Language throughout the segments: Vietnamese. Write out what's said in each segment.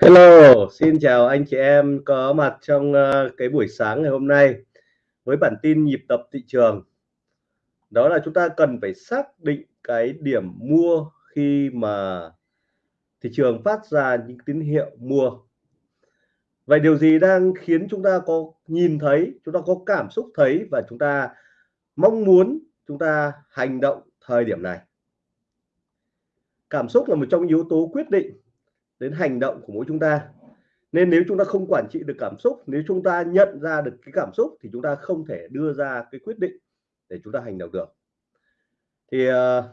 Hello, xin chào anh chị em có mặt trong ờ, cái buổi sáng ngày hôm nay với bản tin nhịp tập thị trường. Đó là chúng ta cần phải xác định cái điểm mua khi mà thị trường phát ra những tín hiệu mua. Vậy điều gì đang khiến chúng ta có nhìn thấy, chúng ta có cảm xúc thấy và chúng ta mong muốn chúng ta hành động thời điểm này? Cảm xúc là một trong yếu tố quyết định đến hành động của mỗi chúng ta. Nên nếu chúng ta không quản trị được cảm xúc nếu chúng ta nhận ra được cái cảm xúc thì chúng ta không thể đưa ra cái quyết định để chúng ta hành động được. Thì uh,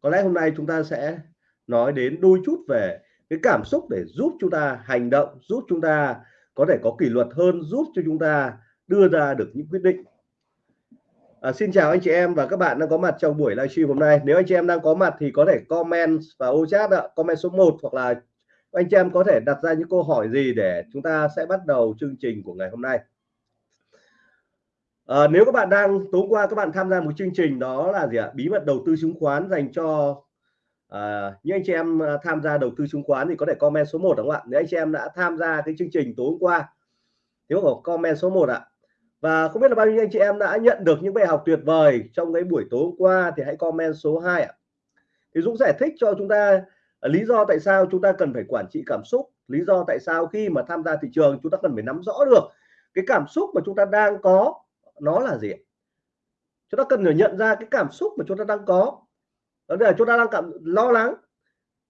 có lẽ hôm nay chúng ta sẽ nói đến đôi chút về cái cảm xúc để giúp chúng ta hành động giúp chúng ta có thể có kỷ luật hơn giúp cho chúng ta đưa ra được những quyết định. À, xin chào anh chị em và các bạn đang có mặt trong buổi livestream hôm nay. Nếu anh chị em đang có mặt thì có thể comment vào ô chat ạ, comment số 1 hoặc là anh chị em có thể đặt ra những câu hỏi gì để chúng ta sẽ bắt đầu chương trình của ngày hôm nay? À, nếu các bạn đang tối qua các bạn tham gia một chương trình đó là gì ạ? Bí mật đầu tư chứng khoán dành cho à, những anh chị em ờ, tham gia đầu tư chứng khoán thì có thể comment số 1 đúng không ạ? Nếu anh chị em đã tham gia cái chương trình tối hôm qua nếu có comment số 1 ạ. Và không biết là bao nhiêu anh chị em đã nhận được những bài học tuyệt vời trong cái buổi tối hôm qua thì hãy comment số 2 ạ. Thì Dũng giải thích cho chúng ta lý do tại sao chúng ta cần phải quản trị cảm xúc, lý do tại sao khi mà tham gia thị trường chúng ta cần phải nắm rõ được cái cảm xúc mà chúng ta đang có, nó là gì chúng ta cần phải nhận ra cái cảm xúc mà chúng ta đang có. Đó là chúng ta đang cảm, lo lắng.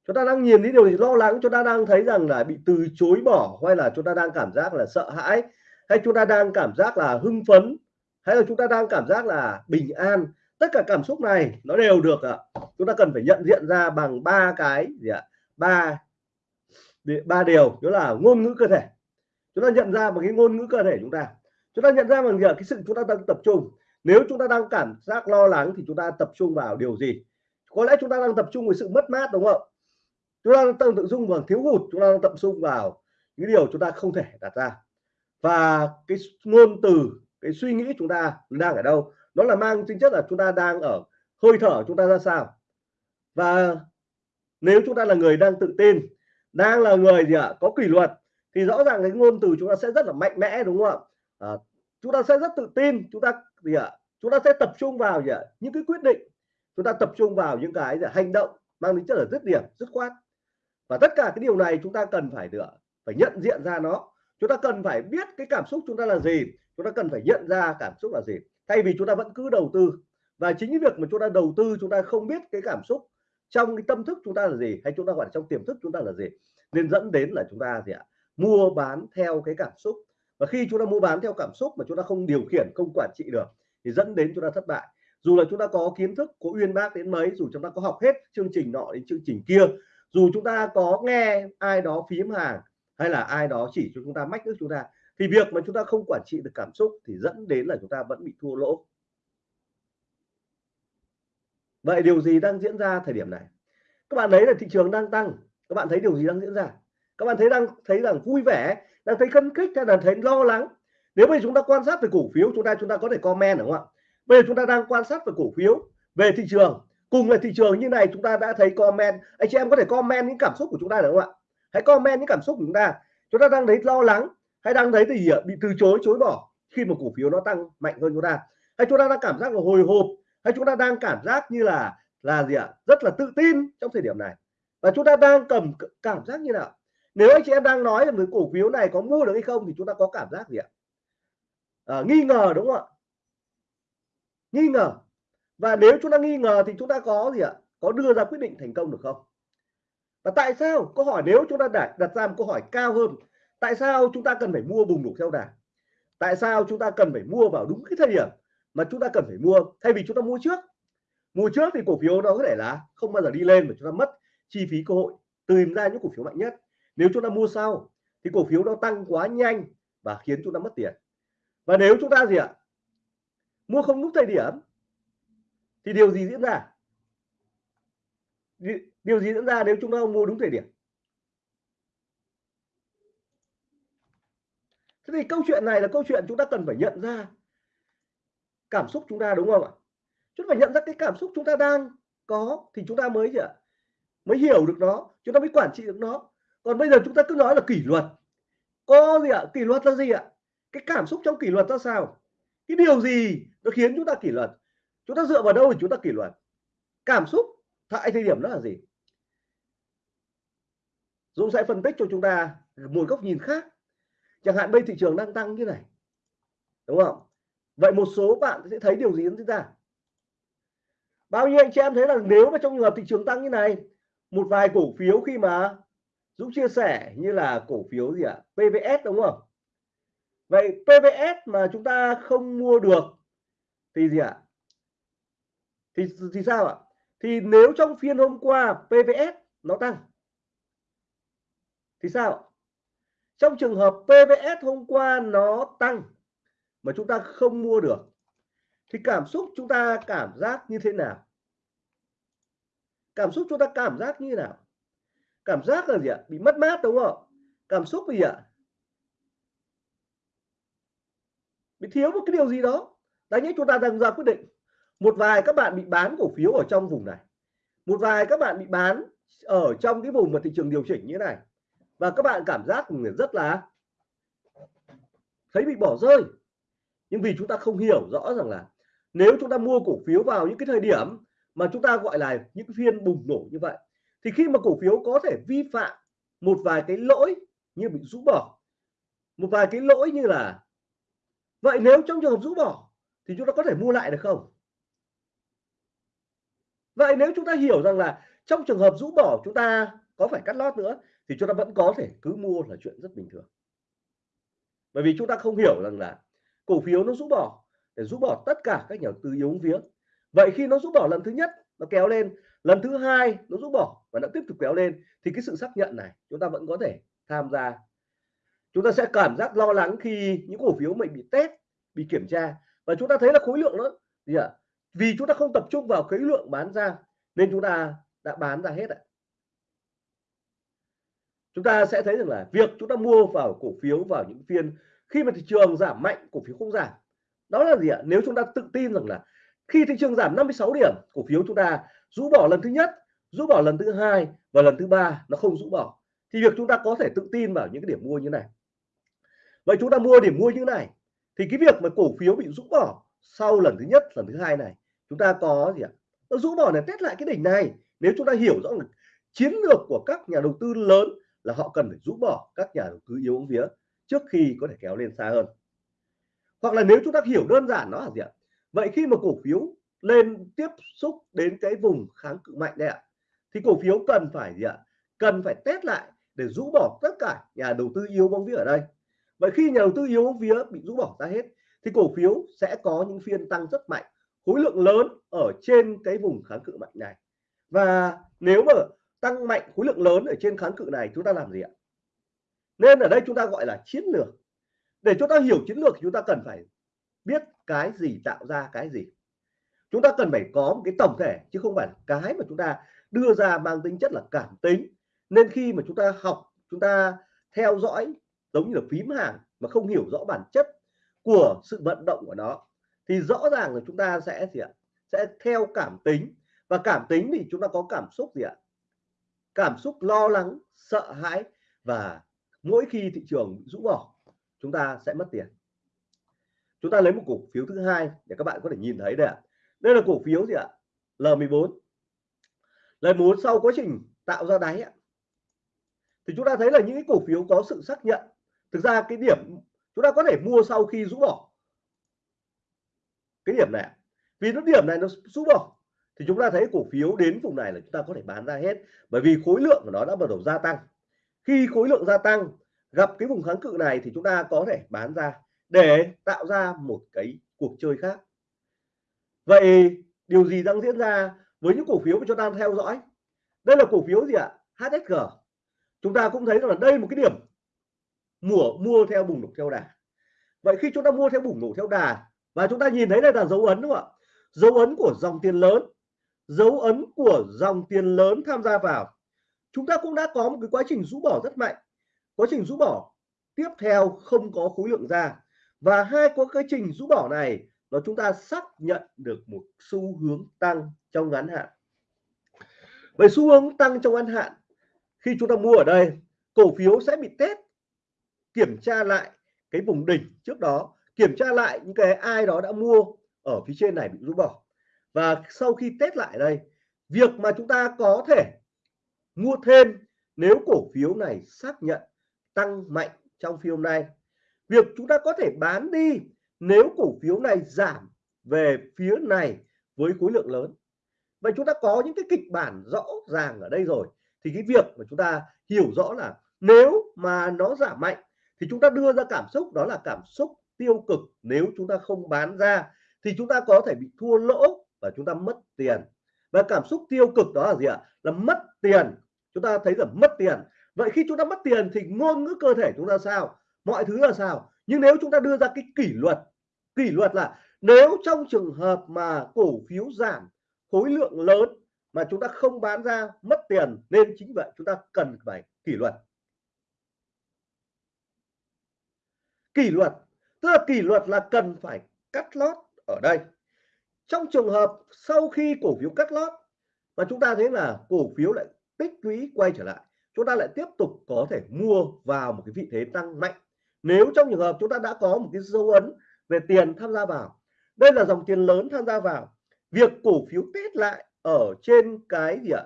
Chúng ta đang nhìn thấy điều gì lo lắng, chúng ta đang thấy rằng là bị từ chối bỏ hay là chúng ta đang cảm giác là sợ hãi, hay chúng ta đang cảm giác là hưng phấn, hay là chúng ta đang cảm giác là bình an tất cả cảm xúc này nó đều được ạ chúng ta cần phải nhận diện ra bằng ba cái gì ạ? Ba ba điều, đó là ngôn ngữ cơ thể. Chúng ta nhận ra bằng cái ngôn ngữ cơ thể chúng ta. Chúng ta nhận ra bằng gì cái sự chúng ta đang tập trung. Nếu chúng ta đang cảm giác lo lắng thì chúng ta tập trung vào điều gì? Có lẽ chúng ta đang tập trung vào sự mất mát, đúng không? Chúng ta đang tập trung vào thiếu hụt, chúng ta đang tập trung vào những điều chúng ta không thể đặt ra. Và cái ngôn từ, cái suy nghĩ chúng ta đang ở đâu? Nó là mang tính chất là chúng ta đang ở hơi thở chúng ta ra sao và nếu chúng ta là người đang tự tin đang là người gì ạ có kỷ luật thì rõ ràng cái ngôn từ chúng ta sẽ rất là mạnh mẽ đúng không ạ à, chúng ta sẽ rất tự tin chúng ta gì ạ chúng ta sẽ tập trung vào gì ạ những cái quyết định chúng ta tập trung vào những cái gì hành động mang tính chất là dứt điểm dứt khoát và tất cả cái điều này chúng ta cần phải được phải nhận diện ra nó chúng ta cần phải biết cái cảm xúc chúng ta là gì chúng ta cần phải nhận ra cảm xúc là gì thay vì chúng ta vẫn cứ đầu tư và chính cái việc mà chúng ta đầu tư chúng ta không biết cái cảm xúc trong cái tâm thức chúng ta là gì hay chúng ta gọi là trong tiềm thức chúng ta là gì nên dẫn đến là chúng ta gì ạ mua bán theo cái cảm xúc và khi chúng ta mua bán theo cảm xúc mà chúng ta không điều khiển không quản trị được thì dẫn đến chúng ta thất bại dù là chúng ta có kiến thức có uyên bác đến mấy dù chúng ta có học hết chương trình nọ đến chương trình kia dù chúng ta có nghe ai đó phím hàng hay là ai đó chỉ cho chúng ta mách nước chúng ta thì việc mà chúng ta không quản trị được cảm xúc thì dẫn đến là chúng ta vẫn bị thua lỗ. Vậy điều gì đang diễn ra thời điểm này? Các bạn thấy là thị trường đang tăng. Các bạn thấy điều gì đang diễn ra? Các bạn thấy đang thấy rằng vui vẻ, đang thấy cân kích hay là thấy lo lắng. Nếu bây giờ chúng ta quan sát về cổ phiếu, chúng ta chúng ta có thể comment, đúng không ạ? Bây giờ chúng ta đang quan sát về cổ phiếu, về thị trường. Cùng là thị trường như này, chúng ta đã thấy comment. Anh chị em có thể comment những cảm xúc của chúng ta được không ạ? Hãy comment những cảm xúc của chúng ta. Chúng ta đang thấy lo lắng hay đang thấy thì à, bị từ chối chối bỏ khi mà cổ phiếu nó tăng mạnh hơn chúng ta. Hay chúng ta đang cảm giác là hồi hộp hay chúng ta đang cảm giác như là là gì ạ? Rất là tự tin trong thời điểm này. Và chúng ta đang cầm cảm giác như nào? Nếu anh chị em đang nói về cổ phiếu này có mua được hay không thì chúng ta có cảm giác gì ạ? À, nghi ngờ đúng không ạ? Nghi ngờ. Và nếu chúng ta nghi ngờ thì chúng ta có gì ạ? Có đưa ra quyết định thành công được không? Và tại sao? Câu hỏi nếu chúng ta đặt đặt ra một câu hỏi cao hơn tại sao chúng ta cần phải mua bùng nổ theo đà tại sao chúng ta cần phải mua vào đúng cái thời điểm mà chúng ta cần phải mua thay vì chúng ta mua trước? Mua trước thì cổ phiếu nó có thể là không bao giờ đi lên mà chúng ta mất chi phí cơ hội, tìm ra những cổ phiếu mạnh nhất. Nếu chúng ta mua sau thì cổ phiếu nó tăng quá nhanh và khiến chúng ta mất tiền. Và nếu chúng ta gì ạ? Mua không đúng thời điểm thì điều gì diễn ra? Điều gì diễn ra nếu chúng ta mua đúng thời điểm? Thế thì câu chuyện này là câu chuyện chúng ta cần phải nhận ra cảm xúc chúng ta, đúng không ạ? Chúng ta phải nhận ra cái cảm xúc chúng ta đang có thì chúng ta mới gì ạ? Mới hiểu được nó, chúng ta mới quản trị được nó. Còn bây giờ chúng ta cứ nói là kỷ luật. Có gì ạ? Kỷ luật là gì ạ? Cái cảm xúc trong kỷ luật ra sao? Cái điều gì nó khiến chúng ta kỷ luật? Chúng ta dựa vào đâu để chúng ta kỷ luật? Cảm xúc, tại thời điểm đó là gì? Dũng sẽ phân tích cho chúng ta một góc nhìn khác chẳng hạn bây thị trường đang tăng như này, đúng không? Vậy một số bạn sẽ thấy điều gì diễn ra? Bao nhiêu anh chị em thấy là nếu mà trong trường hợp thị trường tăng như này, một vài cổ phiếu khi mà Dũng chia sẻ như là cổ phiếu gì ạ? À? PVS đúng không? Vậy PVS mà chúng ta không mua được thì gì ạ? À? thì thì sao ạ? Thì nếu trong phiên hôm qua PVS nó tăng, thì sao? Trong trường hợp PVS hôm qua nó tăng mà chúng ta không mua được, thì cảm xúc chúng ta cảm giác như thế nào? Cảm xúc chúng ta cảm giác như thế nào? Cảm giác là gì ạ? Bị mất mát đúng không? Cảm xúc gì ạ? Bị thiếu một cái điều gì đó. Đấy nhé chúng ta đang ra quyết định. Một vài các bạn bị bán cổ phiếu ở trong vùng này. Một vài các bạn bị bán ở trong cái vùng mà thị trường điều chỉnh như thế này và các bạn cảm giác rất là thấy bị bỏ rơi. Nhưng vì chúng ta không hiểu rõ rằng là nếu chúng ta mua cổ phiếu vào những cái thời điểm mà chúng ta gọi là những phiên bùng nổ như vậy, thì khi mà cổ phiếu có thể vi phạm một vài cái lỗi như bị rũ bỏ, một vài cái lỗi như là vậy nếu trong trường hợp rũ bỏ thì chúng ta có thể mua lại được không? Vậy nếu chúng ta hiểu rằng là trong trường hợp rũ bỏ chúng ta có phải cắt lót nữa thì chúng ta vẫn có thể cứ mua là chuyện rất bình thường. Bởi vì chúng ta không hiểu rằng là cổ phiếu nó rũ bỏ để rũ bỏ tất cả các nhà đầu tư yếu vía. Vậy khi nó rũ bỏ lần thứ nhất, nó kéo lên, lần thứ hai nó rũ bỏ và nó tiếp tục kéo lên, thì cái sự xác nhận này chúng ta vẫn có thể tham gia. Chúng ta sẽ cảm giác lo lắng khi những cổ phiếu mình bị test, bị kiểm tra và chúng ta thấy là khối lượng nó gì ạ? Vì chúng ta không tập trung vào khối lượng bán ra nên chúng ta đã bán ra hết ạ chúng ta sẽ thấy rằng là việc chúng ta mua vào cổ phiếu, vào những phiên khi mà thị trường giảm mạnh, cổ phiếu không giảm. Đó là gì ạ? Nếu chúng ta tự tin rằng là khi thị trường giảm 56 điểm, cổ phiếu chúng ta rũ bỏ lần thứ nhất, rũ bỏ lần thứ hai và lần thứ ba, nó không rũ bỏ, thì việc chúng ta có thể tự tin vào những cái điểm mua như này. Vậy chúng ta mua điểm mua như này, thì cái việc mà cổ phiếu bị rũ bỏ sau lần thứ nhất, lần thứ hai này, chúng ta có gì ạ? Nó rũ bỏ này test lại cái đỉnh này. Nếu chúng ta hiểu rõ là chiến lược của các nhà đầu tư lớn là họ cần phải rũ bỏ các nhà đầu tư yếu vía trước khi có thể kéo lên xa hơn. Hoặc là nếu chúng ta hiểu đơn giản nó là gì ạ? Vậy khi mà cổ phiếu lên tiếp xúc đến cái vùng kháng cự mạnh đây ạ, thì cổ phiếu cần phải gì ạ? Cần phải test lại để rũ bỏ tất cả nhà đầu tư yếu bóng vía ở đây. Vậy khi nhà đầu tư yếu bóng vía bị rũ bỏ ra hết, thì cổ phiếu sẽ có những phiên tăng rất mạnh, khối lượng lớn ở trên cái vùng kháng cự mạnh này. Và nếu mà tăng mạnh khối lượng lớn ở trên kháng cự này chúng ta làm gì ạ? Nên ở đây chúng ta gọi là chiến lược. Để chúng ta hiểu chiến lược chúng ta cần phải biết cái gì tạo ra cái gì. Chúng ta cần phải có một cái tổng thể chứ không phải cái mà chúng ta đưa ra mang tính chất là cảm tính. Nên khi mà chúng ta học, chúng ta theo dõi giống như là phím hàng mà không hiểu rõ bản chất của sự vận động của nó, thì rõ ràng là chúng ta sẽ gì ạ? Sẽ theo cảm tính. Và cảm tính thì chúng ta có cảm xúc gì ạ? Cảm xúc lo lắng, sợ hãi và mỗi khi thị trường rũ bỏ, chúng ta sẽ mất tiền. Chúng ta lấy một cổ phiếu thứ hai để các bạn có thể nhìn thấy đây ạ. Đây là cổ phiếu gì ạ? L14 L14 sau quá trình tạo ra đáy ạ. Thì chúng ta thấy là những cái cổ phiếu có sự xác nhận. Thực ra cái điểm chúng ta có thể mua sau khi rũ bỏ. Cái điểm này vì nó điểm này nó rũ bỏ thì chúng ta thấy cổ phiếu đến vùng này là chúng ta có thể bán ra hết, bởi vì khối lượng của nó đã bắt đầu gia tăng. Khi khối lượng gia tăng, gặp cái vùng kháng cự này thì chúng ta có thể bán ra để tạo ra một cái cuộc chơi khác. Vậy điều gì đang diễn ra với những cổ phiếu mà chúng ta theo dõi? Đây là cổ phiếu gì ạ? HSG chúng ta cũng thấy rằng là đây một cái điểm mua mua theo bùng nổ theo đà. Vậy khi chúng ta mua theo bùng nổ theo đà, và chúng ta nhìn thấy đây là dấu ấn đúng không ạ? Dấu ấn của dòng tiền lớn dấu ấn của dòng tiền lớn tham gia vào. Chúng ta cũng đã có một cái quá trình rũ bỏ rất mạnh. Quá trình rũ bỏ tiếp theo không có khối lượng ra. Và hai quá trình rũ bỏ này, nó chúng ta xác nhận được một xu hướng tăng trong ngắn hạn. Về xu hướng tăng trong ngắn hạn, khi chúng ta mua ở đây, cổ phiếu sẽ bị test, kiểm tra lại cái vùng đỉnh trước đó, kiểm tra lại những cái ai đó đã mua ở phía trên này bị rũ bỏ và sau khi test lại đây, việc mà chúng ta có thể mua thêm nếu cổ phiếu này xác nhận tăng mạnh trong phiên hôm nay, việc chúng ta có thể bán đi nếu cổ phiếu này giảm về phía này với khối lượng lớn. Vậy chúng ta có những cái kịch bản rõ ràng ở đây rồi, thì cái việc mà chúng ta hiểu rõ là nếu mà nó giảm mạnh thì chúng ta đưa ra cảm xúc, đó là cảm xúc tiêu cực. Nếu chúng ta không bán ra thì chúng ta có thể bị thua lỗ và chúng ta mất tiền. Và cảm xúc tiêu cực đó là gì ạ? Là mất tiền. Chúng ta thấy là mất tiền. Vậy khi chúng ta mất tiền thì ngôn ngữ cơ thể chúng ta sao? Mọi thứ là sao? Nhưng nếu chúng ta đưa ra cái kỷ luật kỷ luật là nếu trong trường hợp mà cổ phiếu giảm, khối lượng lớn mà chúng ta không bán ra mất tiền, nên chính vậy chúng ta cần phải kỷ luật. Kỷ luật, tức là kỷ luật là cần phải cắt lót ở đây trong trường hợp sau khi cổ phiếu cắt lót và chúng ta thấy là cổ phiếu lại tích lũy quay trở lại, chúng ta lại tiếp tục có thể mua vào một cái vị thế tăng mạnh. Nếu trong trường hợp chúng ta đã có một cái dấu ấn về tiền tham gia vào, đây là dòng tiền lớn tham gia vào, việc cổ phiếu test lại ở trên cái gì ạ?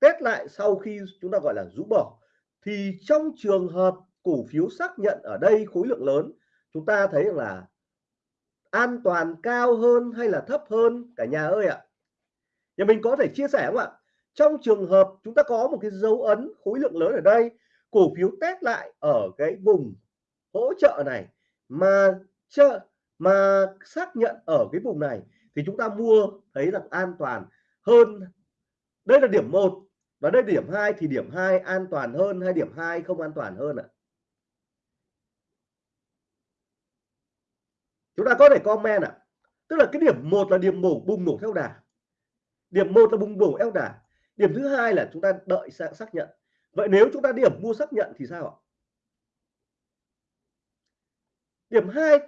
Test lại sau khi chúng ta gọi là rũ bỏ, thì trong trường hợp cổ phiếu xác nhận ở đây khối lượng lớn, chúng ta thấy là an toàn cao hơn hay là thấp hơn? Cả nhà ơi ạ. Nhà mình có thể chia sẻ không ạ? Trong trường hợp chúng ta có một cái dấu ấn khối lượng lớn ở đây, cổ phiếu test lại ở cái vùng hỗ trợ này, mà chợ, mà xác nhận ở cái vùng này, thì chúng ta mua thấy là an toàn hơn. Đây là điểm 1 và đây điểm 2 thì điểm 2 an toàn hơn hay điểm 2 không an toàn hơn ạ? Chúng ta có thể comment ạ. Tức là cái điểm một là điểm mổ bùng nổ theo đà. Điểm một là bùng nổ theo đà. Điểm thứ hai là chúng ta đợi xác nhận. Vậy nếu chúng ta điểm mua xác nhận thì sao ạ? Điểm hai,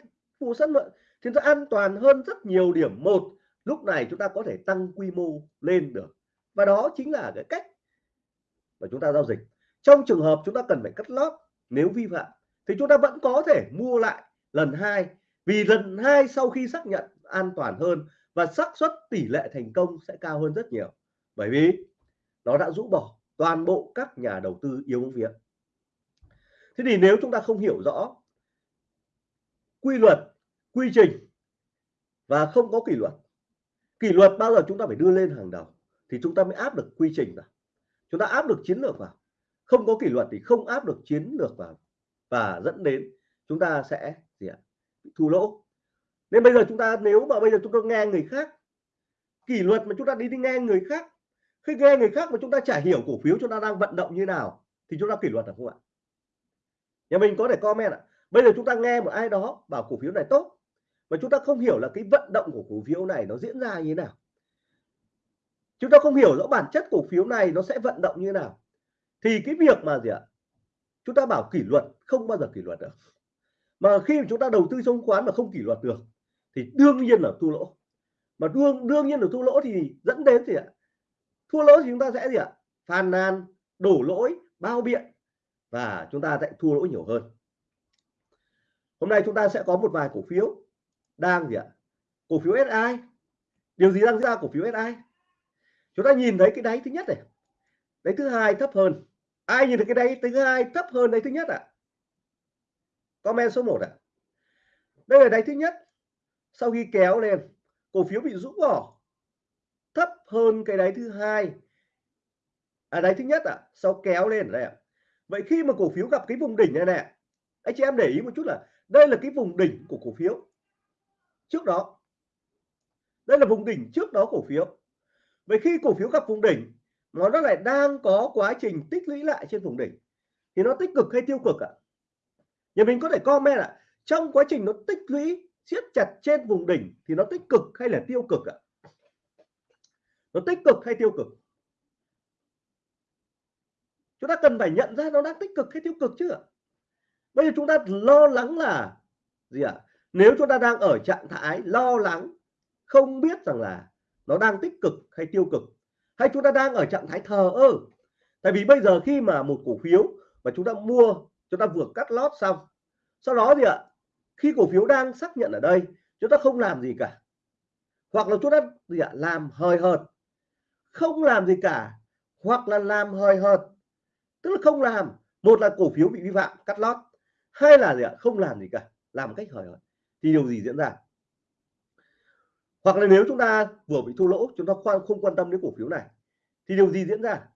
mua xác nhận thì nó an toàn hơn rất nhiều điểm một. Lúc này chúng ta có thể tăng quy mô lên được. Và đó chính là cái cách mà chúng ta giao dịch. Trong trường hợp chúng ta cần phải cắt lót, nếu vi phạm, thì chúng ta vẫn có thể mua lại lần hai vì lần hai sau khi xác nhận an toàn hơn và xác suất tỷ lệ thành công sẽ cao hơn rất nhiều. Bởi vì nó đã rũ bỏ toàn bộ các nhà đầu tư yếu bóng vía thế thì nếu chúng ta không hiểu rõ quy luật, quy trình và không có kỷ luật kỷ luật bao giờ chúng ta phải đưa lên hàng đầu thì chúng ta mới áp được quy trình vào. Chúng ta áp được chiến lược vào. Không có kỷ luật thì không áp được chiến lược vào và dẫn đến chúng ta sẽ gì ạ? Thua lỗ. Nên bây giờ chúng ta, nếu mà bây giờ chúng ta nghe người khác kỷ luật mà chúng ta đi đi nghe người khác, khi nghe người khác mà chúng ta chả hiểu cổ phiếu chúng ta đang vận động như nào thì chúng ta kỷ luật được không ạ? Nhà mình có thể comment ạ. Bây giờ chúng ta nghe một ai đó bảo cổ phiếu này tốt mà chúng ta không hiểu là cái vận động của cổ phiếu này nó diễn ra như thế nào. Chúng ta không hiểu rõ bản chất cổ phiếu này nó sẽ vận động như thế nào. Thì cái việc mà gì ạ? Chúng ta bảo kỷ luật, không bao giờ kỷ luật được mà khi mà chúng ta đầu tư chứng khoán mà không kỷ luật được, thì đương nhiên là thua lỗ. Mà đương đương nhiên là thua lỗ thì dẫn đến gì ạ? Thua lỗ thì chúng ta sẽ gì ạ? Phàn nàn, đổ lỗi, bao biện và chúng ta sẽ thua lỗ nhiều hơn. Hôm nay chúng ta sẽ có một vài cổ phiếu đang gì ạ? Cổ phiếu SI điều gì đang diễn ra cổ phiếu SI chúng ta nhìn thấy cái đáy thứ nhất này. Đáy thứ hai thấp hơn. Ai nhìn thấy cái đáy thứ hai thấp hơn đáy thứ nhất ạ? à? Comment số 1 ạ à? đây là đáy thứ nhất sau khi kéo lên cổ phiếu bị rũ bỏ thấp hơn cái đáy thứ hai à đáy thứ nhất ạ à, sau kéo lên đây ạ à. vậy khi mà cổ phiếu gặp cái vùng đỉnh này nè anh chị em để ý một chút là đây là cái vùng đỉnh của cổ phiếu trước đó đây là vùng đỉnh trước đó cổ phiếu vậy khi cổ phiếu gặp vùng đỉnh nó nó lại đang có quá trình tích lũy lại trên vùng đỉnh thì nó tích cực hay tiêu cực ạ à? Nhà mình có thể comment ạ. À, trong quá trình nó tích lũy siết chặt trên vùng đỉnh thì nó tích cực hay là tiêu cực ạ? À? nó tích cực hay tiêu cực? Chúng ta cần phải nhận ra nó đang tích cực hay tiêu cực chứ ạ? Bây giờ chúng ta lo lắng là gì ạ? Nếu chúng ta đang ở trạng thái lo lắng không biết rằng là nó đang tích cực hay tiêu cực hay chúng ta đang ở trạng thái thờ ơ. Tại vì bây giờ khi mà một cổ phiếu mà chúng ta mua chúng ta vừa cắt lót xong. Sau đó thì ạ, khi cổ phiếu đang xác nhận ở đây, chúng ta không làm gì cả. Hoặc là chúng ta gì ạ, làm hời hợt. Không làm gì cả, hoặc là làm hời hợt. Tức là không làm. Một là cổ phiếu bị vi phạm, cắt lót. Hai là gì ạ, không làm gì cả, làm cách hời hợt. Thì điều gì diễn ra? Hoặc là nếu chúng ta vừa bị thua lỗ, chúng ta khoan, không quan tâm đến cổ phiếu này, thì điều gì diễn ra?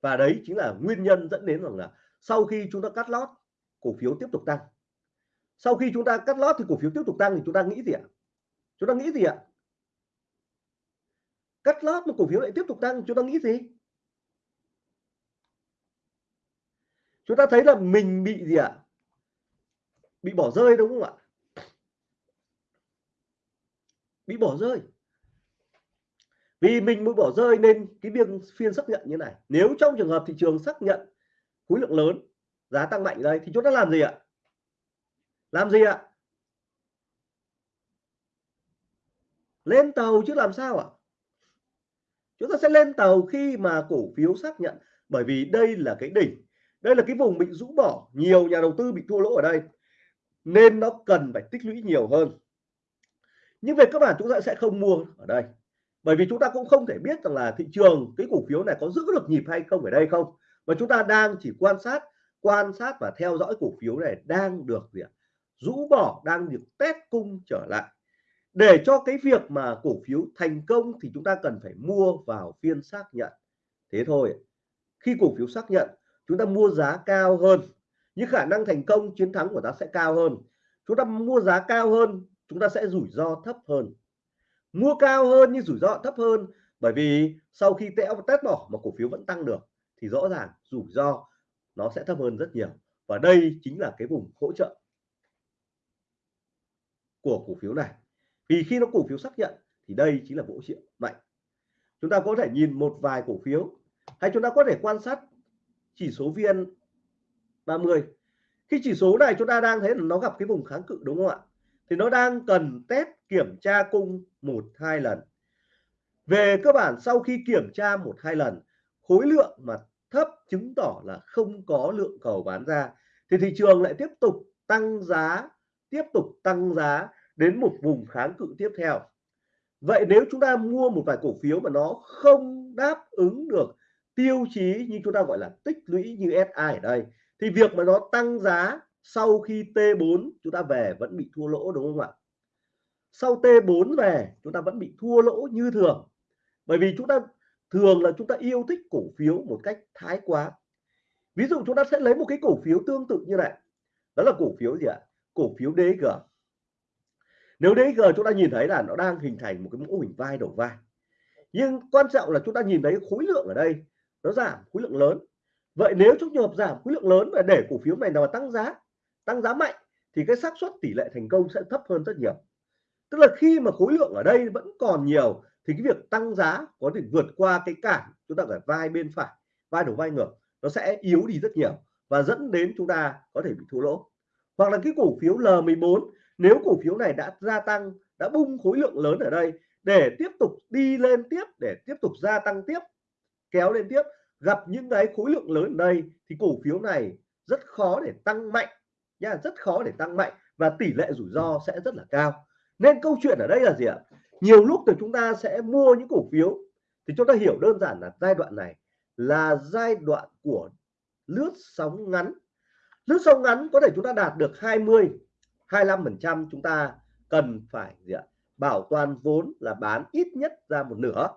Và đấy chính là nguyên nhân dẫn đến rằng là sau khi chúng ta cắt lót, cổ phiếu tiếp tục tăng. Sau khi chúng ta cắt lót thì cổ phiếu tiếp tục tăng thì chúng ta nghĩ gì ạ? Chúng ta nghĩ gì ạ? Cắt lót mà cổ phiếu lại tiếp tục tăng chúng ta nghĩ gì? Chúng ta thấy là mình bị gì ạ? Bị bỏ rơi đúng không ạ? Bị bỏ rơi. Vì mình mới bỏ rơi nên cái việc phiên xác nhận như này. Nếu trong trường hợp thị trường xác nhận khối lượng lớn, giá tăng mạnh đây, thì chúng ta làm gì ạ? Làm gì ạ? Lên tàu chứ làm sao ạ? Chúng ta sẽ lên tàu khi mà cổ phiếu xác nhận, bởi vì đây là cái đỉnh, đây là cái vùng bị rũ bỏ, nhiều nhà đầu tư bị thua lỗ ở đây, nên nó cần phải tích lũy nhiều hơn. Nhưng về cơ bản chúng ta sẽ không mua ở đây, bởi vì chúng ta cũng không thể biết rằng là thị trường cái cổ phiếu này có giữ được nhịp hay không ở đây không mà chúng ta đang chỉ quan sát quan sát và theo dõi cổ phiếu này đang được gì ạ? Rũ bỏ, đang được test cung trở lại. Để cho cái việc mà cổ phiếu thành công thì chúng ta cần phải mua vào phiên xác nhận. Thế thôi khi cổ phiếu xác nhận, chúng ta mua giá cao hơn. Những khả năng thành công, chiến thắng của ta sẽ cao hơn. Chúng ta mua giá cao hơn, chúng ta sẽ rủi ro thấp hơn. Mua cao hơn nhưng rủi ro thấp hơn bởi vì sau khi tẽo test bỏ mà cổ phiếu vẫn tăng được thì rõ ràng rủi ro nó sẽ thấp hơn rất nhiều. Và đây chính là cái vùng hỗ trợ của cổ phiếu này. Vì khi nó cổ phiếu xác nhận thì đây chính là hỗ trợ mạnh. Chúng ta có thể nhìn một vài cổ phiếu hay chúng ta có thể quan sát chỉ số vn 30 khi chỉ số này chúng ta đang thấy là nó gặp cái vùng kháng cự, đúng không ạ? Thì nó đang cần test, kiểm tra cung một hai lần. Về cơ bản sau khi kiểm tra một hai lần, khối lượng mà thấp chứng tỏ là không có lượng cầu bán ra. Thì thị trường lại tiếp tục tăng giá, tiếp tục tăng giá đến một vùng kháng cự tiếp theo. Vậy nếu chúng ta mua một vài cổ phiếu mà nó không đáp ứng được tiêu chí như chúng ta gọi là tích lũy như SI ở đây, thì việc mà nó tăng giá sau khi T4 chúng ta về vẫn bị thua lỗ, đúng không ạ? Sau T4 về chúng ta vẫn bị thua lỗ như thường. Bởi vì chúng ta thường là chúng ta yêu thích cổ phiếu một cách thái quá. Ví dụ chúng ta sẽ lấy một cái cổ phiếu tương tự như này. Đó là cổ phiếu gì ạ? Cổ phiếu DG nếu DG chúng ta nhìn thấy là nó đang hình thành một cái mẫu hình vai đầu vai. Nhưng quan trọng là chúng ta nhìn thấy khối lượng ở đây, nó giảm khối lượng lớn. Vậy nếu trong trường hợp giảm khối lượng lớn và để cổ phiếu này nào tăng giá tăng giá mạnh, thì cái xác suất tỷ lệ thành công sẽ thấp hơn rất nhiều. Tức là khi mà khối lượng ở đây vẫn còn nhiều thì cái việc tăng giá có thể vượt qua cái cản chúng ta phải vai bên phải, vai đầu vai ngược, nó sẽ yếu đi rất nhiều và dẫn đến chúng ta có thể bị thua lỗ. Hoặc là cái cổ phiếu L14 nếu cổ phiếu này đã gia tăng, đã bung khối lượng lớn ở đây để tiếp tục đi lên tiếp, để tiếp tục gia tăng tiếp, kéo lên tiếp, gặp những cái khối lượng lớn ở đây thì cổ phiếu này rất khó để tăng mạnh nha, rất khó để tăng mạnh và tỷ lệ rủi ro sẽ rất là cao. Nên câu chuyện ở đây là gì ạ? Nhiều lúc thì chúng ta sẽ mua những cổ phiếu. Thì chúng ta hiểu đơn giản là giai đoạn này là giai đoạn của lướt sóng ngắn. Lướt sóng ngắn có thể chúng ta đạt được 20 25 phần trăm chúng ta cần phải gì ạ? Bảo toàn vốn là bán ít nhất ra một nửa.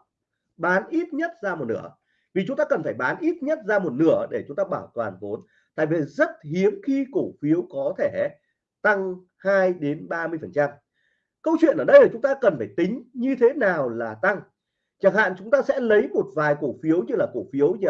Bán ít nhất ra một nửa. Vì chúng ta cần phải bán ít nhất ra một nửa để chúng ta bảo toàn vốn. Tại vì rất hiếm khi cổ phiếu có thể tăng 2 đến 30 phần trăm câu chuyện ở đây là chúng ta cần phải tính như thế nào là tăng. Chẳng hạn chúng ta sẽ lấy một vài cổ phiếu như là cổ phiếu như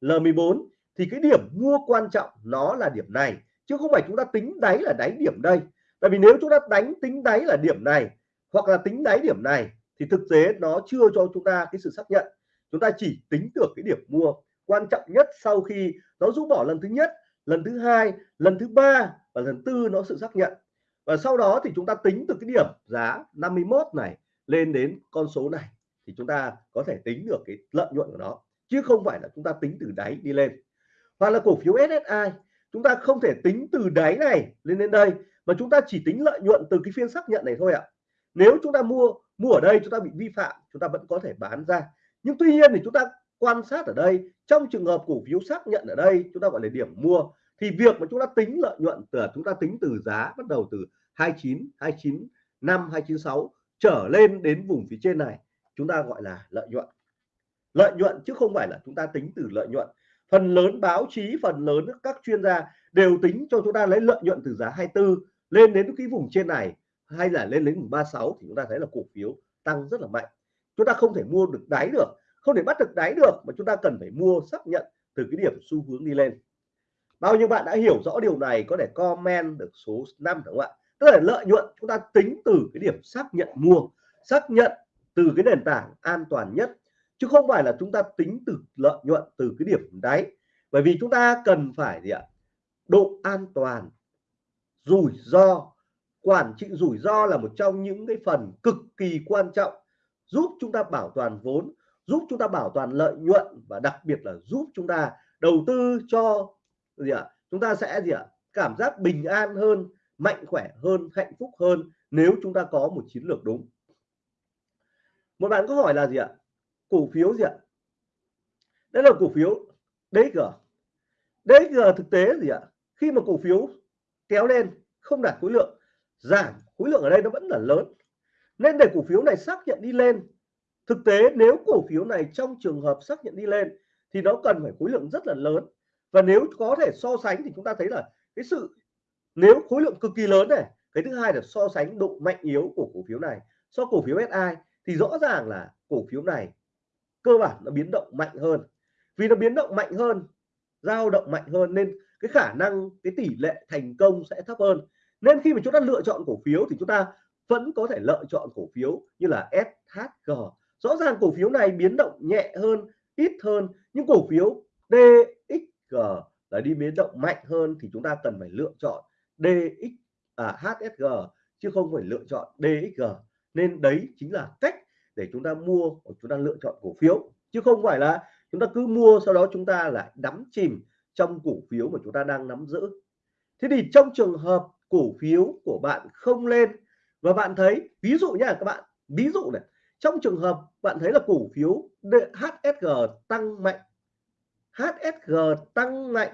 L14 thì cái điểm mua quan trọng nó là điểm này, chứ không phải chúng ta tính đáy là đáy điểm đây. Tại vì nếu chúng ta đánh, tính đáy là điểm này, hoặc là tính đáy điểm này, thì thực tế nó chưa cho chúng ta cái sự xác nhận. Chúng ta chỉ tính được cái điểm mua quan trọng nhất sau khi nó rũ bỏ lần thứ nhất, lần thứ hai, lần thứ ba và lần tư nó sự xác nhận và sau đó thì chúng ta tính từ cái điểm giá 51 này lên đến con số này thì chúng ta có thể tính được cái lợi nhuận của nó chứ không phải là chúng ta tính từ đáy đi lên hoặc là cổ phiếu SSI chúng ta không thể tính từ đáy này lên đến đây mà chúng ta chỉ tính lợi nhuận từ cái phiên xác nhận này thôi ạ nếu chúng ta mua mua ở đây chúng ta bị vi phạm chúng ta vẫn có thể bán ra nhưng tuy nhiên thì chúng ta quan sát ở đây trong trường hợp cổ phiếu xác nhận ở đây chúng ta gọi là điểm mua thì việc mà chúng ta tính lợi nhuận từ chúng ta tính từ giá bắt đầu từ 29 29 5 296 trở lên đến vùng phía trên này, chúng ta gọi là lợi nhuận. Lợi nhuận chứ không phải là chúng ta tính từ lợi nhuận. Phần lớn báo chí, phần lớn các chuyên gia đều tính cho chúng ta lấy lợi nhuận từ giá 24 lên đến cái vùng trên này, hay là lên đến vùng 36 thì chúng ta thấy là cổ phiếu tăng rất là mạnh. Chúng ta không thể mua được đáy được, không thể bắt được đáy được mà chúng ta cần phải mua, xác nhận từ cái điểm xu hướng đi lên bao nhiêu bạn đã hiểu rõ điều này có thể comment được số 5 đúng không ạ? Tức là lợi nhuận chúng ta tính từ cái điểm xác nhận mua, xác nhận từ cái nền tảng an toàn nhất, chứ không phải là chúng ta tính từ lợi nhuận từ cái điểm đáy. Bởi vì chúng ta cần phải gì ạ? Độ an toàn, rủi ro, quản trị rủi ro là một trong những cái phần cực kỳ quan trọng, giúp chúng ta bảo toàn vốn, giúp chúng ta bảo toàn lợi nhuận và đặc biệt là giúp chúng ta đầu tư cho gì ạ? Chúng ta sẽ gì ạ? Cảm giác bình an hơn, mạnh khỏe hơn, hạnh phúc hơn nếu chúng ta có một chiến lược đúng. Một bạn có hỏi là gì ạ? Cổ phiếu gì ạ? Đây là cổ phiếu DG DG thực tế gì ạ? Khi mà cổ phiếu kéo lên, không đạt khối lượng, giảm khối lượng ở đây nó vẫn là lớn. Nên để cổ phiếu này xác nhận đi lên, thực tế nếu cổ phiếu này trong trường hợp xác nhận đi lên thì nó cần phải khối lượng rất là lớn và nếu có thể so sánh thì chúng ta thấy là cái sự, nếu khối lượng cực kỳ lớn này, cái thứ hai là so sánh độ mạnh yếu của cổ phiếu này. So cổ phiếu SI thì rõ ràng là cổ phiếu này cơ bản nó biến động mạnh hơn. Vì nó biến động mạnh hơn dao động mạnh hơn nên cái khả năng, cái tỷ lệ thành công sẽ thấp hơn. Nên khi mà chúng ta lựa chọn cổ phiếu thì chúng ta vẫn có thể lựa chọn cổ phiếu như là SHG rõ ràng cổ phiếu này biến động nhẹ hơn, ít hơn, nhưng cổ phiếu DX DXG là đi biến động mạnh hơn thì chúng ta cần phải lựa chọn DX à, HSG chứ không phải lựa chọn DXG nên đấy chính là cách để chúng ta mua hoặc chúng ta lựa chọn cổ phiếu chứ không phải là chúng ta cứ mua sau đó chúng ta lại đắm chìm trong cổ phiếu mà chúng ta đang nắm giữ. Thế thì trong trường hợp cổ phiếu của bạn không lên và bạn thấy ví dụ nha các bạn ví dụ này trong trường hợp bạn thấy là cổ phiếu HSG tăng mạnh HSG tăng mạnh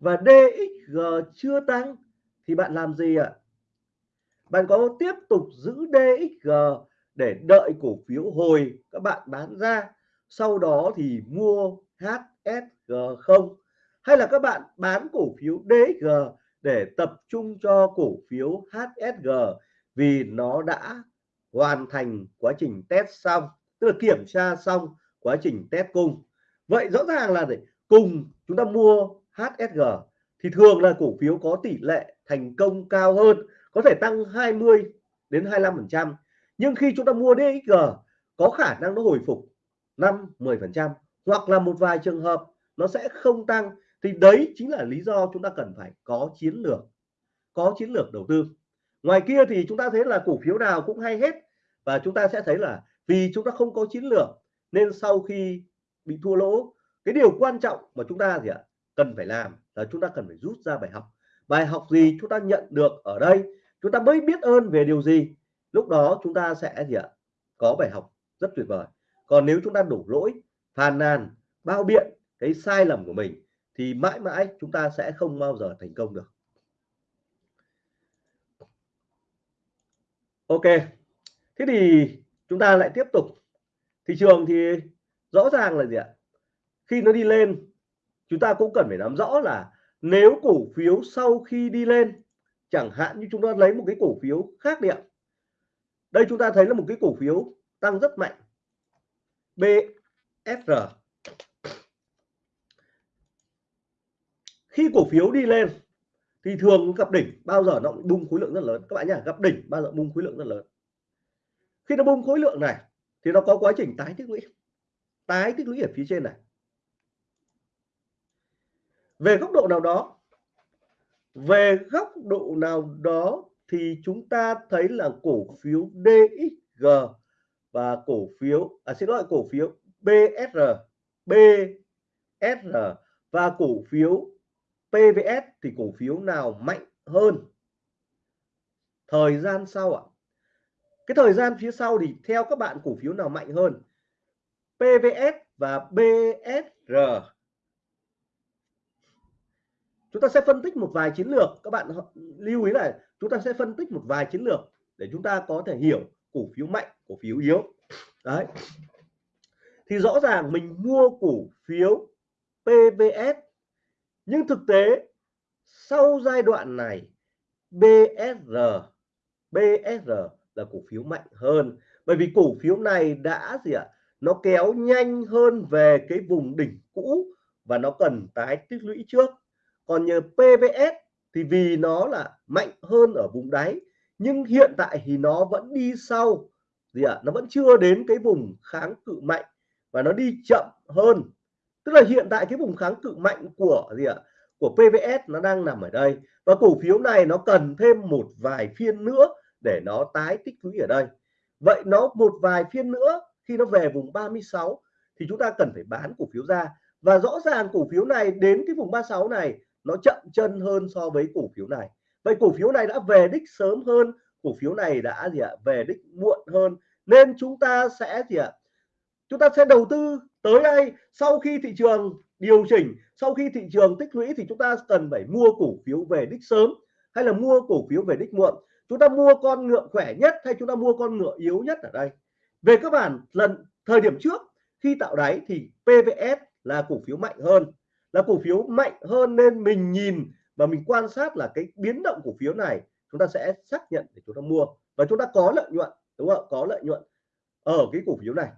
và DXG chưa tăng, thì bạn làm gì ạ? Bạn có tiếp tục giữ DXG để đợi cổ phiếu hồi các bạn bán ra, sau đó thì mua HSG không? Hay là các bạn bán cổ phiếu DXG để tập trung cho cổ phiếu HSG vì nó đã hoàn thành quá trình test xong, tức là kiểm tra xong quá trình test cung? Vậy rõ ràng là để cùng chúng ta mua HSG thì thường là cổ phiếu có tỷ lệ thành công cao hơn, có thể tăng 20 đến 25 phần trăm. Nhưng khi chúng ta mua DXG có khả năng nó hồi phục 5 10 phần trăm hoặc là một vài trường hợp nó sẽ không tăng. Thì đấy chính là lý do chúng ta cần phải có chiến lược, có chiến lược đầu tư. Ngoài kia thì chúng ta thấy là cổ phiếu nào cũng hay hết và chúng ta sẽ thấy là vì chúng ta không có chiến lược nên sau khi bị thua lỗ cái điều quan trọng mà chúng ta gì ạ? Cần phải làm là chúng ta cần phải rút ra bài học. Bài học gì chúng ta nhận được ở đây? Chúng ta mới biết ơn về điều gì? Lúc đó chúng ta sẽ gì ạ? Có bài học rất tuyệt vời. Còn nếu chúng ta đổ lỗi, phàn nàn, bao biện cái sai lầm của mình thì mãi mãi chúng ta sẽ không bao giờ thành công được. Ok. Thế thì chúng ta lại tiếp tục. Thị trường thì rõ ràng là gì ạ? Khi nó đi lên, chúng ta cũng cần phải nắm rõ là nếu cổ phiếu sau khi đi lên, chẳng hạn như chúng ta lấy một cái cổ phiếu khác đi ạ. Đây chúng ta thấy là một cái cổ phiếu tăng rất mạnh. BSR khi cổ phiếu đi lên, thì thường gặp đỉnh, bao giờ nó bung khối lượng rất lớn. Các bạn nhá, gặp đỉnh, bao giờ bung khối lượng rất lớn. Khi nó bung khối lượng này, thì nó có quá trình tái tích lũy. Tái tích lũy ở phía trên này về góc độ nào đó, về góc độ nào đó thì chúng ta thấy là cổ phiếu DXG và cổ phiếu à xin lỗi, cổ phiếu BSR BSR và cổ phiếu PVS thì cổ phiếu nào mạnh hơn? Thời gian sau ạ. Cái thời gian phía sau thì theo các bạn cổ phiếu nào mạnh hơn? PVS và BSR chúng ta sẽ phân tích một vài chiến lược. Các bạn lưu ý là chúng ta sẽ phân tích một vài chiến lược để chúng ta có thể hiểu cổ phiếu mạnh, cổ phiếu yếu. Đấy. Thì rõ ràng mình mua cổ phiếu PVS nhưng thực tế sau giai đoạn này BSR BSR là cổ phiếu mạnh hơn. Bởi vì cổ phiếu này đã gì ạ? Nó kéo nhanh hơn về cái vùng đỉnh cũ và nó cần tái tích lũy trước còn như PVS thì vì nó là mạnh hơn ở vùng đáy, nhưng hiện tại thì nó vẫn đi sau. Gì ạ? Nó vẫn chưa đến cái vùng kháng cự mạnh và nó đi chậm hơn. Tức là hiện tại cái vùng kháng cự mạnh của, gì ạ, của PVS nó đang nằm ở đây. Và cổ phiếu này nó cần thêm một vài phiên nữa để nó tái tích lũy ở đây. Vậy nó một vài phiên nữa, khi nó về vùng 36 thì chúng ta cần phải bán cổ phiếu ra. Và rõ ràng cổ phiếu này đến cái vùng 36 này nó chậm chân hơn so với cổ phiếu này. Vậy cổ phiếu này đã về đích sớm hơn, cổ phiếu này đã gì ạ, về đích muộn hơn. Nên chúng ta sẽ gì ạ, chúng ta sẽ đầu tư tới đây sau khi thị trường điều chỉnh, sau khi thị trường tích lũy thì chúng ta cần phải mua cổ phiếu về đích sớm hay là mua cổ phiếu về đích muộn. Chúng ta mua con ngựa khỏe nhất hay chúng ta mua con ngựa yếu nhất ở đây? Về các bản, lần thời điểm trước khi tạo đáy thì PVS là cổ phiếu mạnh hơn là cổ phiếu mạnh hơn nên mình nhìn và mình quan sát là cái biến động cổ phiếu này chúng ta sẽ xác nhận để chúng ta mua. Và chúng ta có lợi nhuận đúng không có lợi nhuận ở cái cổ phiếu này.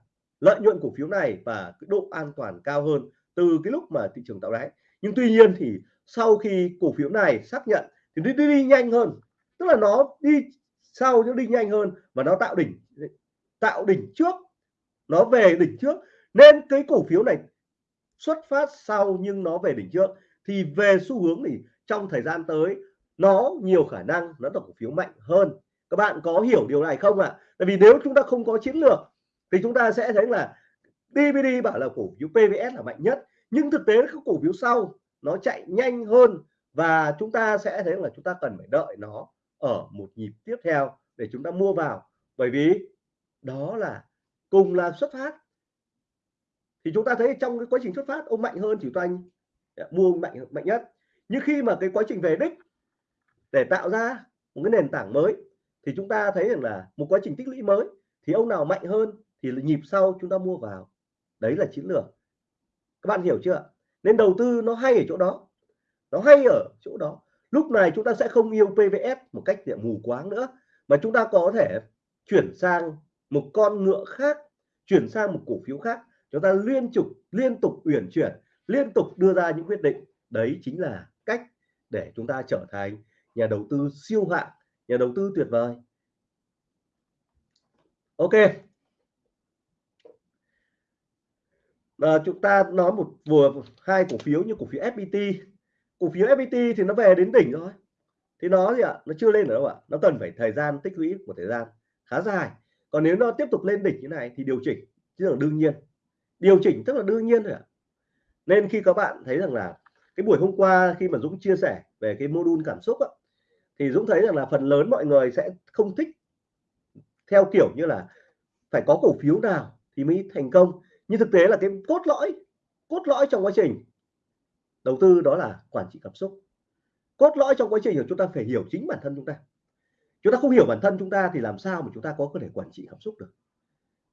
Lợi nhuận cổ phiếu này và cái độ an toàn cao hơn từ cái lúc mà thị trường tạo đáy. Nhưng tuy nhiên thì sau khi cổ phiếu này xác nhận thì đi, đi, đi nhanh hơn. Tức là nó đi sau nó đi nhanh hơn và nó tạo đỉnh tạo đỉnh trước. Nó về đỉnh trước. Nên cái cổ phiếu này xuất phát sau nhưng nó về đỉnh trước, thì về xu hướng thì trong thời gian tới nó nhiều khả năng nó là cổ phiếu mạnh hơn các bạn có hiểu điều này không ạ à? tại vì nếu chúng ta không có chiến lược thì chúng ta sẽ thấy là DVD bảo là cổ phiếu PVS là mạnh nhất, nhưng thực tế các cổ phiếu sau nó chạy nhanh hơn và chúng ta sẽ thấy là chúng ta cần phải đợi nó ở một nhịp tiếp theo để chúng ta mua vào bởi vì đó là cùng là xuất phát thì chúng ta thấy trong cái quá trình xuất phát, ông mạnh hơn chỉ toanh à, mua mạnh mạnh nhất. Nhưng khi mà cái quá trình về đích để tạo ra một cái nền tảng mới, thì chúng ta thấy rằng là một quá trình tích lũy mới, thì ông nào mạnh hơn thì nhịp sau chúng ta mua vào. Đấy là chiến lược. Các bạn hiểu chưa nên đầu tư nó hay ở chỗ đó. Nó hay ở chỗ đó. Lúc này chúng ta sẽ không yêu PVS một cách để mù quáng nữa, mà chúng ta có thể chuyển sang một con ngựa khác, chuyển sang một cổ phiếu khác chúng ta liên tục liên tục uyển chuyển liên tục đưa ra những quyết định. Đấy chính là cách để chúng ta trở thành nhà đầu tư siêu hạng nhà đầu tư tuyệt vời. Ok. À, chúng ta nói một vừa hai cổ phiếu như cổ phiếu FPT cổ phiếu FPT thì nó về đến đỉnh rồi thì nó gì ạ? Nó chưa lên ở đâu ạ? Nó cần phải thời gian tích lũy của thời gian khá dài. Còn nếu nó tiếp tục lên đỉnh như này thì điều chỉnh. Chứ là đương nhiên điều chỉnh tức là đương nhiên rồi. ạ. Nên khi các bạn thấy rằng là cái buổi hôm qua khi mà Dũng chia sẻ về cái module cảm xúc á, thì Dũng thấy rằng là phần lớn mọi người sẽ không thích theo kiểu như là phải có cổ phiếu nào thì mới thành công. Nhưng thực tế là cái cốt lõi cốt lõi trong quá trình đầu tư đó là quản trị cảm xúc. Cốt lõi trong quá trình của chúng ta phải hiểu chính bản thân chúng ta. Chúng ta không hiểu bản thân chúng ta thì làm sao mà chúng ta có thể quản trị cảm xúc được?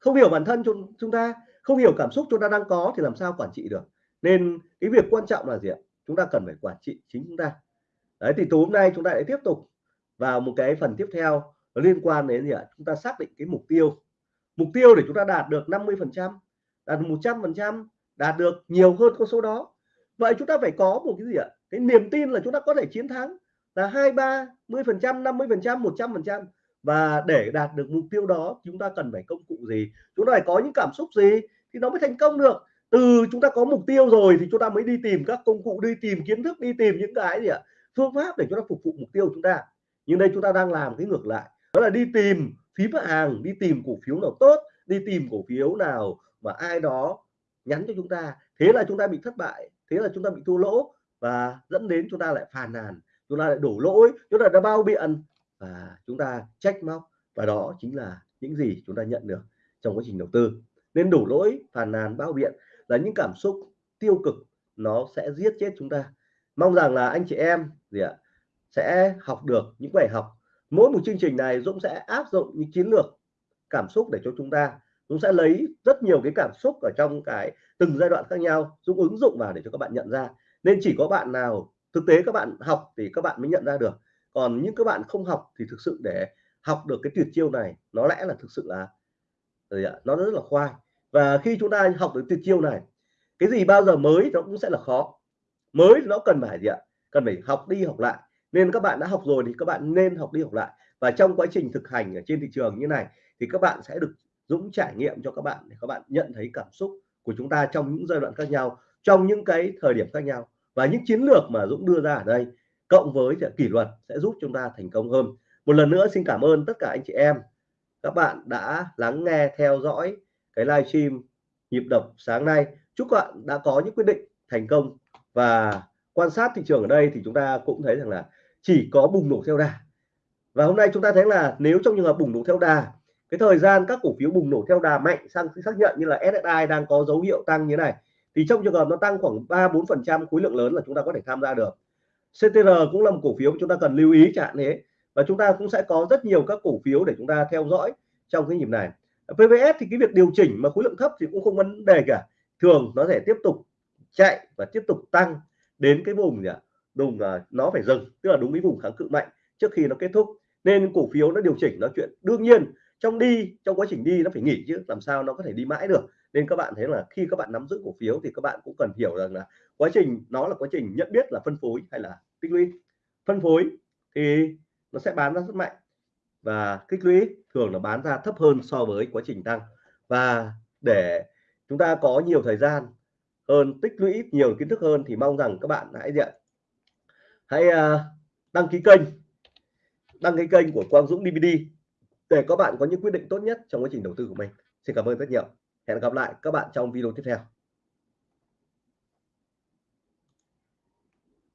Không hiểu bản thân chúng ta, không hiểu cảm xúc chúng ta đang có thì làm sao quản trị được. Nên cái việc quan trọng là gì ạ? Chúng ta cần phải quản trị chính chúng ta. Đấy, thì tối hôm nay chúng ta lại tiếp tục vào một cái phần tiếp theo liên quan đến gì ạ? Chúng ta xác định cái mục tiêu. Mục tiêu để chúng ta đạt được 50 phần trăm, đạt 100 phần trăm, đạt được nhiều hơn con số đó. Vậy chúng ta phải có một cái gì ạ? Cái niềm tin là chúng ta có thể chiến thắng là hai, ba mươi phần trăm, năm mươi phần trăm, một trăm phần trăm và để đạt được mục tiêu đó chúng ta cần phải công cụ gì chúng ta phải có những cảm xúc gì thì nó mới thành công được từ chúng ta có mục tiêu rồi thì chúng ta mới đi tìm các công cụ đi tìm kiến thức đi tìm những cái gì ạ phương pháp để chúng ta phục vụ mục tiêu chúng ta nhưng đây chúng ta đang làm cái ngược lại đó là đi tìm phím hàng đi tìm cổ phiếu nào tốt đi tìm cổ phiếu nào mà ai đó nhắn cho chúng ta thế là chúng ta bị thất bại thế là chúng ta bị thua lỗ và dẫn đến chúng ta lại phàn nàn chúng ta lại đổ lỗi chúng ta đã bao biện và chúng ta trách móc và đó chính là những gì chúng ta nhận được trong quá trình đầu tư. Nên đủ lỗi, phàn nàn, bao biện là những cảm xúc tiêu cực, nó sẽ giết chết chúng ta. Mong rằng là anh chị em gì ạ, sẽ học được những bài học. Mỗi một chương trình này Dũng sẽ áp dụng những chiến lược cảm xúc để cho chúng ta. Dũng sẽ lấy rất nhiều cái cảm xúc ở trong cái từng giai đoạn khác nhau, Dũng ứng dụng vào để cho các bạn nhận ra. Nên chỉ có bạn nào thực tế các bạn học thì các bạn mới nhận ra được còn những các bạn không học thì thực sự để học được cái tuyệt chiêu này, nó lẽ là thực sự là gì ạ, nó rất là khoai. Và khi chúng ta học được tuyệt chiêu này, cái gì bao giờ mới nó cũng sẽ là khó. Mới nó cần phải gì ạ? Cần phải học đi học lại. Nên các bạn đã học rồi thì các bạn nên học đi học lại. Và trong quá trình thực hành ở trên thị trường như này thì các bạn sẽ được Dũng trải nghiệm cho các bạn để các bạn nhận thấy cảm xúc của chúng ta trong những giai đoạn khác nhau, trong những cái thời điểm khác nhau. Và những chiến lược mà Dũng đưa ra ở đây cộng với kỷ luật sẽ giúp chúng ta thành công hơn. Một lần nữa, xin cảm ơn tất cả anh chị em. Các bạn đã lắng nghe, theo dõi cái livestream nhịp đập sáng nay. Chúc các bạn đã có những quyết định thành công. Và quan sát thị trường ở đây thì chúng ta cũng thấy rằng là chỉ có bùng nổ theo đà. Và hôm nay chúng ta thấy là nếu trong trường hợp bùng nổ theo đà, cái thời gian các cổ phiếu bùng nổ theo đà mạnh sang xác nhận như là SSI đang có dấu hiệu tăng như này, thì trong trường hợp nó tăng khoảng 3 4 phần trăm khối lượng lớn là chúng ta có thể tham gia được. CTR cũng là một cổ phiếu chúng ta cần lưu ý chẳng thế. Và chúng ta cũng sẽ có rất nhiều các cổ phiếu để chúng ta theo dõi trong cái nhịp này. PVS thì cái việc điều chỉnh mà khối lượng thấp thì cũng không vấn đề cả. Thường nó sẽ tiếp tục chạy và tiếp tục tăng đến cái vùng gì ạ? Vùng nó phải dừng, tức là đúng cái vùng kháng cự mạnh trước khi nó kết thúc. Nên cổ phiếu nó điều chỉnh nó chuyện đương nhiên, trong đi, trong quá trình đi nó phải nghỉ chứ, làm sao nó có thể đi mãi được nên các bạn thấy là khi các bạn nắm giữ cổ phiếu thì các bạn cũng cần hiểu rằng là quá trình, nó là quá trình nhận biết là phân phối hay là tích lũy. Phân phối thì nó sẽ bán ra rất mạnh và tích lũy thường là bán ra thấp hơn so với quá trình tăng. Và để chúng ta có nhiều thời gian hơn, tích lũy nhiều kiến thức hơn thì mong rằng các bạn hãy diện hãy à, đăng ký kênh, đăng ký kênh của Quang Dũng DVD để các bạn có những quyết định tốt nhất trong quá trình đầu tư của mình. Xin cảm ơn rất nhiều hẹn gặp lại các bạn trong video tiếp theo.